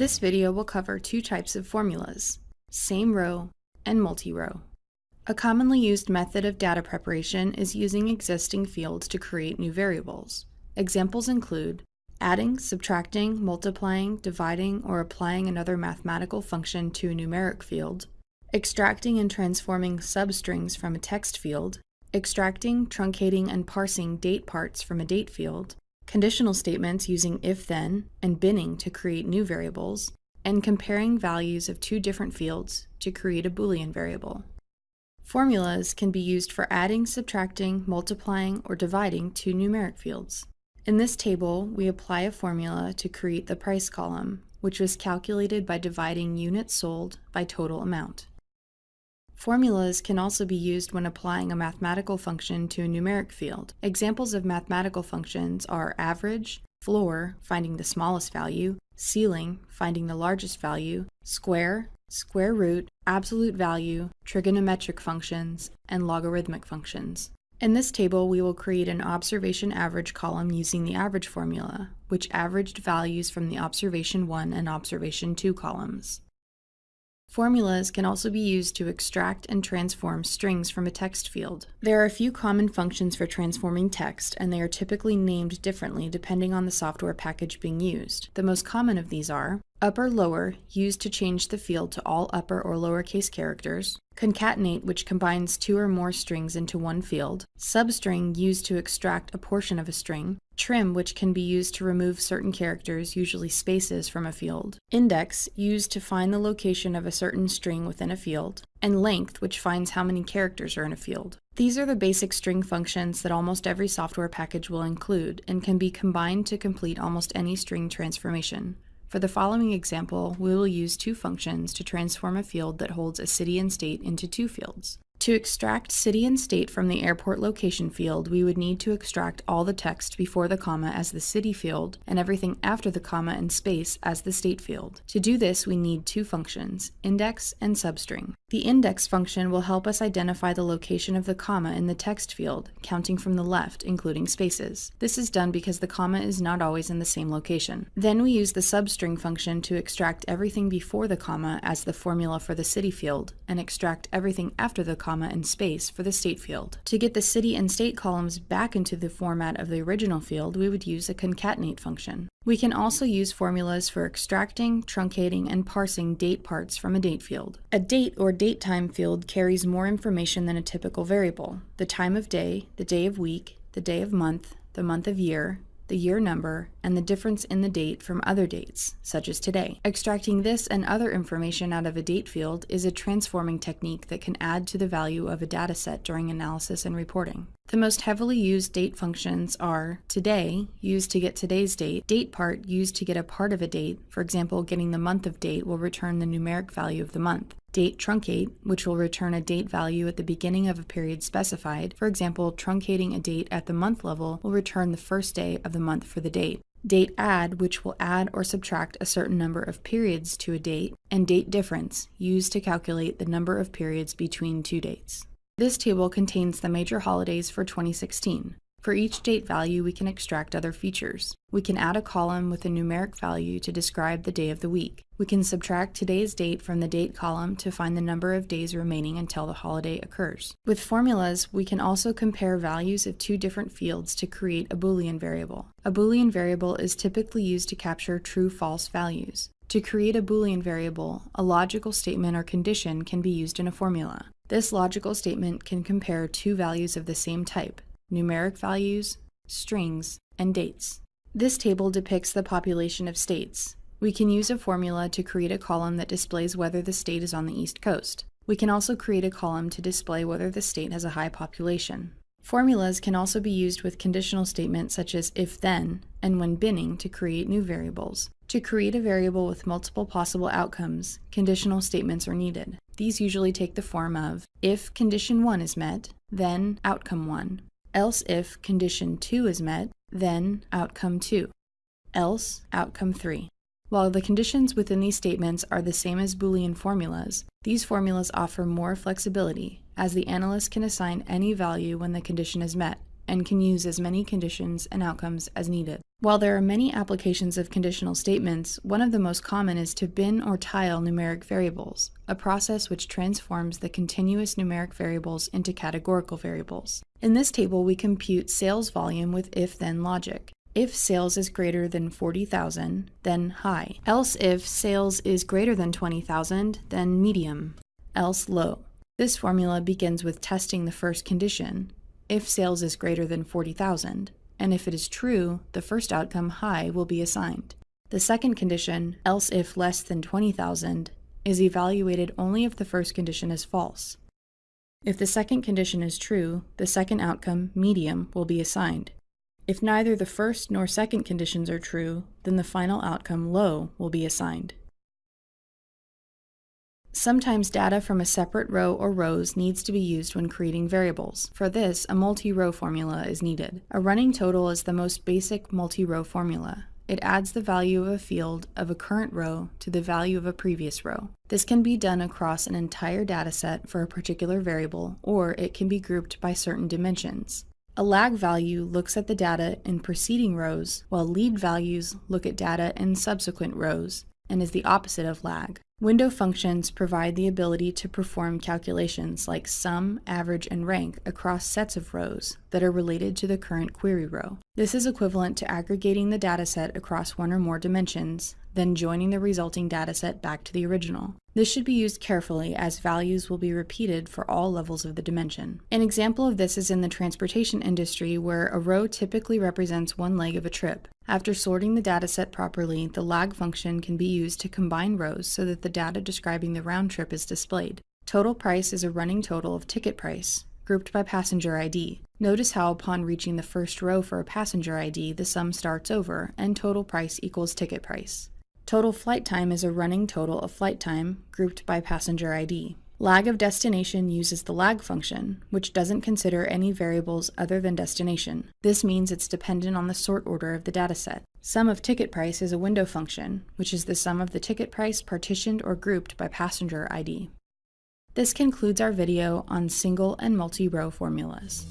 This video will cover two types of formulas, same row and multi-row. A commonly used method of data preparation is using existing fields to create new variables. Examples include adding, subtracting, multiplying, dividing, or applying another mathematical function to a numeric field, extracting and transforming substrings from a text field, extracting, truncating, and parsing date parts from a date field, conditional statements using if-then and binning to create new variables, and comparing values of two different fields to create a Boolean variable. Formulas can be used for adding, subtracting, multiplying, or dividing two numeric fields. In this table, we apply a formula to create the price column, which was calculated by dividing units sold by total amount. Formulas can also be used when applying a mathematical function to a numeric field. Examples of mathematical functions are average, floor, finding the smallest value, ceiling, finding the largest value, square, square root, absolute value, trigonometric functions, and logarithmic functions. In this table, we will create an observation average column using the average formula, which averaged values from the observation 1 and observation 2 columns. Formulas can also be used to extract and transform strings from a text field. There are a few common functions for transforming text, and they are typically named differently depending on the software package being used. The most common of these are upper lower, used to change the field to all upper or lowercase characters, concatenate, which combines two or more strings into one field, substring, used to extract a portion of a string, trim, which can be used to remove certain characters, usually spaces, from a field, index, used to find the location of a certain string within a field, and length, which finds how many characters are in a field. These are the basic string functions that almost every software package will include and can be combined to complete almost any string transformation. For the following example, we will use two functions to transform a field that holds a city and state into two fields. To extract city and state from the airport location field, we would need to extract all the text before the comma as the city field and everything after the comma and space as the state field. To do this, we need two functions, index and substring. The index function will help us identify the location of the comma in the text field, counting from the left, including spaces. This is done because the comma is not always in the same location. Then we use the substring function to extract everything before the comma as the formula for the city field, and extract everything after the comma comma, and space for the state field. To get the city and state columns back into the format of the original field, we would use a concatenate function. We can also use formulas for extracting, truncating, and parsing date parts from a date field. A date or date time field carries more information than a typical variable. The time of day, the day of week, the day of month, the month of year, the year number, and the difference in the date from other dates, such as today. Extracting this and other information out of a date field is a transforming technique that can add to the value of a dataset during analysis and reporting. The most heavily used date functions are today, used to get today's date, date part, used to get a part of a date, for example, getting the month of date will return the numeric value of the month, date truncate, which will return a date value at the beginning of a period specified, for example, truncating a date at the month level will return the first day of the month for the date, date add, which will add or subtract a certain number of periods to a date, and date difference, used to calculate the number of periods between two dates. This table contains the major holidays for 2016. For each date value, we can extract other features. We can add a column with a numeric value to describe the day of the week. We can subtract today's date from the date column to find the number of days remaining until the holiday occurs. With formulas, we can also compare values of two different fields to create a Boolean variable. A Boolean variable is typically used to capture true-false values. To create a Boolean variable, a logical statement or condition can be used in a formula. This logical statement can compare two values of the same type, numeric values, strings, and dates. This table depicts the population of states. We can use a formula to create a column that displays whether the state is on the East Coast. We can also create a column to display whether the state has a high population. Formulas can also be used with conditional statements such as if-then and when binning to create new variables. To create a variable with multiple possible outcomes, conditional statements are needed. These usually take the form of if condition 1 is met, then outcome 1, else if condition 2 is met, then outcome 2, else outcome 3. While the conditions within these statements are the same as Boolean formulas, these formulas offer more flexibility, as the analyst can assign any value when the condition is met, and can use as many conditions and outcomes as needed. While there are many applications of conditional statements, one of the most common is to bin or tile numeric variables, a process which transforms the continuous numeric variables into categorical variables. In this table, we compute sales volume with if-then logic. If sales is greater than 40,000, then high. Else if sales is greater than 20,000, then medium. Else low. This formula begins with testing the first condition, if sales is greater than 40,000, and if it is true, the first outcome high will be assigned. The second condition, else if less than 20,000, is evaluated only if the first condition is false. If the second condition is true, the second outcome, medium, will be assigned. If neither the first nor second conditions are true, then the final outcome, low, will be assigned. Sometimes data from a separate row or rows needs to be used when creating variables. For this, a multi-row formula is needed. A running total is the most basic multi-row formula. It adds the value of a field of a current row to the value of a previous row. This can be done across an entire dataset for a particular variable, or it can be grouped by certain dimensions. A lag value looks at the data in preceding rows, while lead values look at data in subsequent rows, and is the opposite of lag. Window functions provide the ability to perform calculations like sum, average, and rank across sets of rows that are related to the current query row. This is equivalent to aggregating the dataset across one or more dimensions, then joining the resulting dataset back to the original. This should be used carefully as values will be repeated for all levels of the dimension. An example of this is in the transportation industry where a row typically represents one leg of a trip. After sorting the dataset properly, the lag function can be used to combine rows so that the data describing the round trip is displayed. Total price is a running total of ticket price, grouped by passenger ID. Notice how upon reaching the first row for a passenger ID, the sum starts over, and total price equals ticket price. Total flight time is a running total of flight time, grouped by passenger ID. Lag of destination uses the lag function, which doesn't consider any variables other than destination. This means it's dependent on the sort order of the dataset. Sum of ticket price is a window function, which is the sum of the ticket price partitioned or grouped by passenger ID. This concludes our video on single and multi-row formulas.